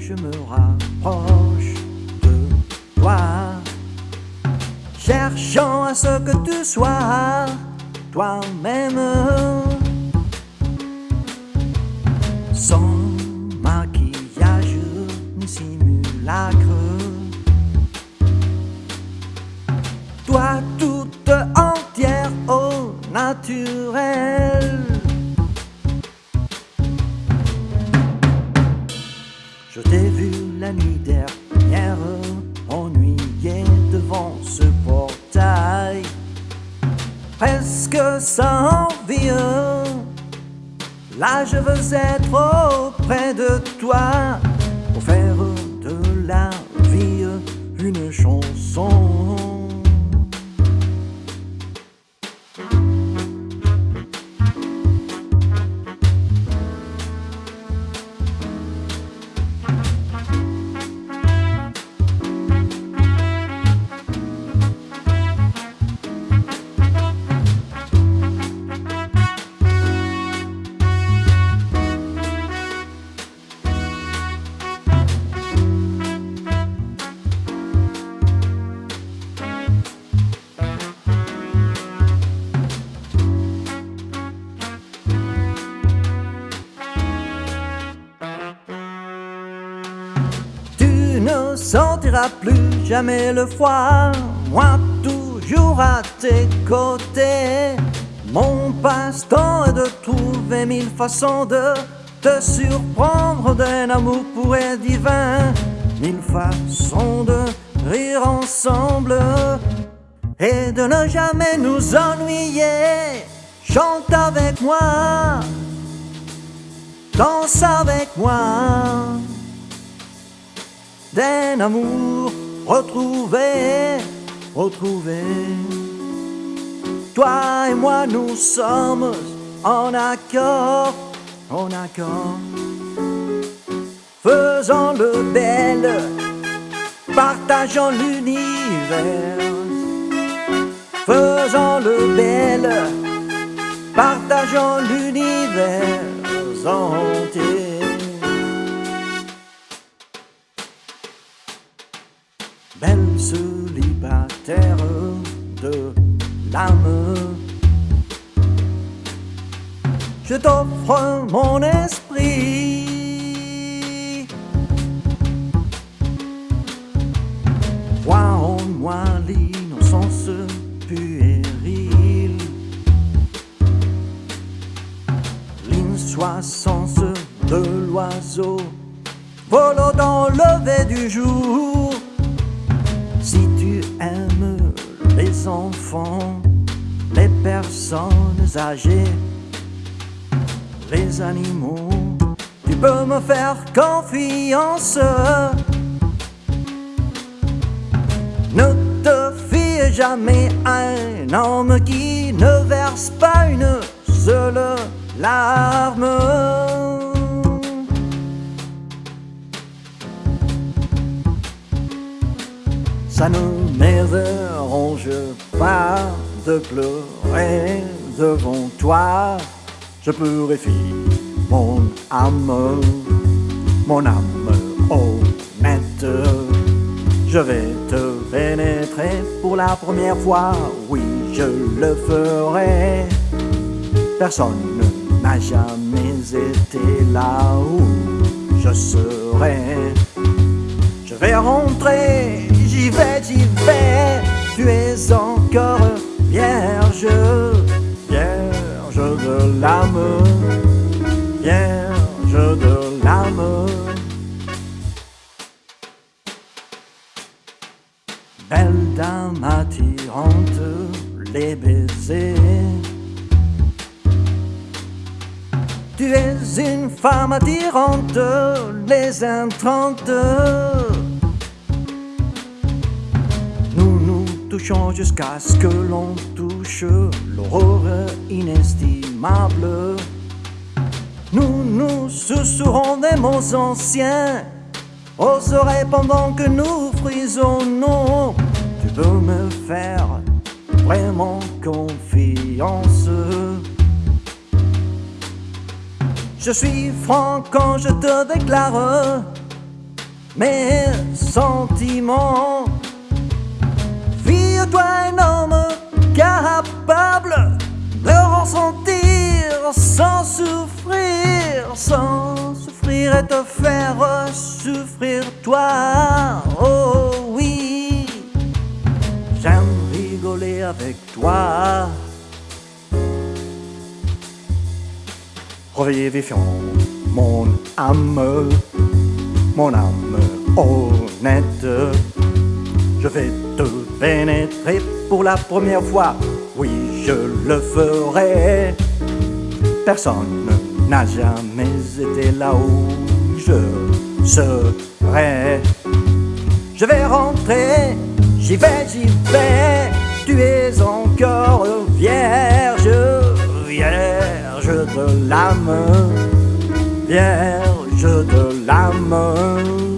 je me rapproche de toi, cherchant à ce que tu sois toi-même, sans maquillage ni simulacre. Toi toute entière au naturel. Dernière, ennuyé devant ce portail, presque sans vie. Là, je veux être auprès de toi ne sentiras plus jamais le froid, moi toujours à tes côtés. Mon passe-temps est de trouver mille façons de te surprendre d'un amour pur et divin, mille façons de rire ensemble et de ne jamais nous ennuyer. Chante avec moi, danse avec moi d'un amour retrouvé, retrouvé. Toi et moi, nous sommes en accord, en accord. Faisons le bel, partageons l'univers. Faisons le bel, partageons l'univers entier. Belle célibataire de l'âme. Je t'offre mon esprit. Vois en moi l'innocence puérile, l'insoissance de l'oiseau volant dans le lever du jour. Aimes les enfants, les personnes âgées, les animaux, tu peux me faire confiance. Ne te fie jamais à un homme qui ne verse pas une seule larme. Ça ne m'érange pas de pleurer devant toi. Je purifie mon âme, mon âme honnête. Je vais te pénétrer pour la première fois, oui, je le ferai. Personne n'a jamais été là où je serai. Je vais rentrer, Tu es encore vierge, vierge de l'âme, vierge de l'âme. Belle dame attirante, les baisers. Tu es une femme attirante, les intrantes. Jusqu'à ce que l'on touche l'aurore inestimable. Nous nous susurrons des mots anciens aux pendant que nous frisonnons. Tu peux me faire vraiment confiance. Je suis franc quand je te déclare mes sentiments. Fille-toi un homme capable de ressentir sans souffrir, sans souffrir et te faire souffrir toi. Oh oui, j'aime rigoler avec toi. Réveillez vifiant mon âme, mon âme honnête. Je vais te pénétrer pour la première fois, oui je le ferai. Personne n'a jamais été là où je serai. Je vais rentrer, j'y vais, j'y vais. Tu es encore vierge, vierge de l'âme, vierge de l'âme.